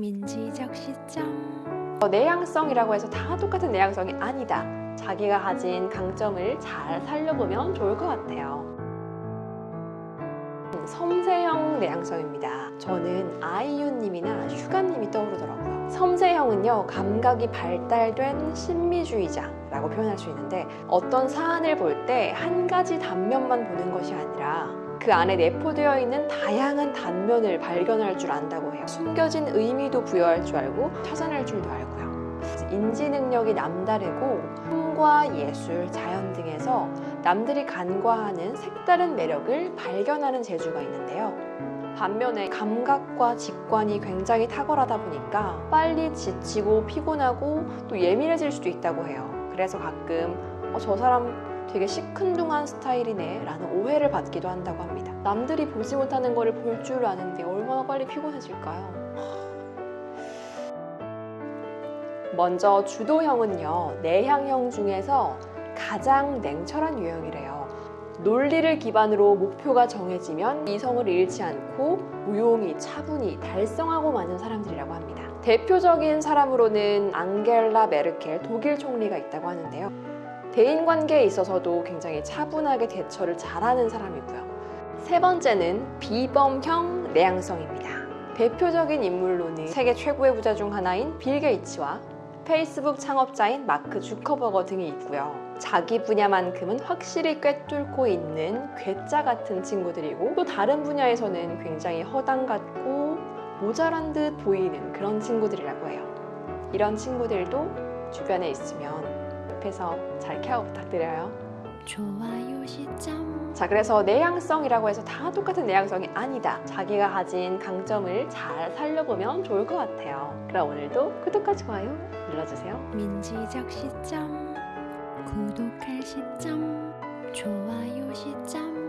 민지적 시점 어, 내향성이라고 해서 다 똑같은 내향성이 아니다. 자기가 가진 강점을 잘 살려보면 좋을 것 같아요. 섬세형 내향성입니다. 저는 아이유님이나 슈가님이 떠오르더라고요. 섬세형은요, 감각이 발달된 신미주의자라고 표현할 수 있는데 어떤 사안을 볼 때 한 가지 단면만 보는 것이 아니라 그 안에 내포되어 있는 다양한 단면을 발견할 줄 안다고 해요. 숨겨진 의미도 부여할 줄 알고 찾아낼 줄도 알고요. 인지 능력이 남다르고 꿈과 예술, 자연 등에서 남들이 간과하는 색다른 매력을 발견하는 재주가 있는데요. 반면에 감각과 직관이 굉장히 탁월하다 보니까 빨리 지치고 피곤하고 또 예민해질 수도 있다고 해요. 그래서 가끔 어, 저 사람 되게 시큰둥한 스타일이네 라는 오해를 받기도 한다고 합니다. 남들이 보지 못하는 거를 볼 줄 아는데 얼마나 빨리 피곤해질까요? 먼저 주도형은요, 내향형 중에서 가장 냉철한 유형이래요. 논리를 기반으로 목표가 정해지면 이성을 잃지 않고 무용히 차분히 달성하고 마는 사람들이라고 합니다. 대표적인 사람으로는 앙겔라 메르켈 독일 총리가 있다고 하는데요. 대인 관계에 있어서도 굉장히 차분하게 대처를 잘하는 사람이고요. 세 번째는 비범형 내향성입니다. 대표적인 인물로는 세계 최고의 부자 중 하나인 빌 게이츠와 페이스북 창업자인 마크 주커버거 등이 있고요. 자기 분야만큼은 확실히 꿰뚫고 있는 괴짜 같은 친구들이고 또 다른 분야에서는 굉장히 허당 같고 모자란 듯 보이는 그런 친구들이라고 해요. 이런 친구들도 주변에 있으면 옆에서 잘 케어 부탁드려요. 좋아요 시점 자, 그래서 내향성이라고 해서 다 똑같은 내향성이 아니다. 자기가 가진 강점을 잘 살려보면 좋을 것 같아요. 그럼 오늘도 구독과 좋아요 눌러주세요. 민지적 시점 구독할 시점 좋아요 시점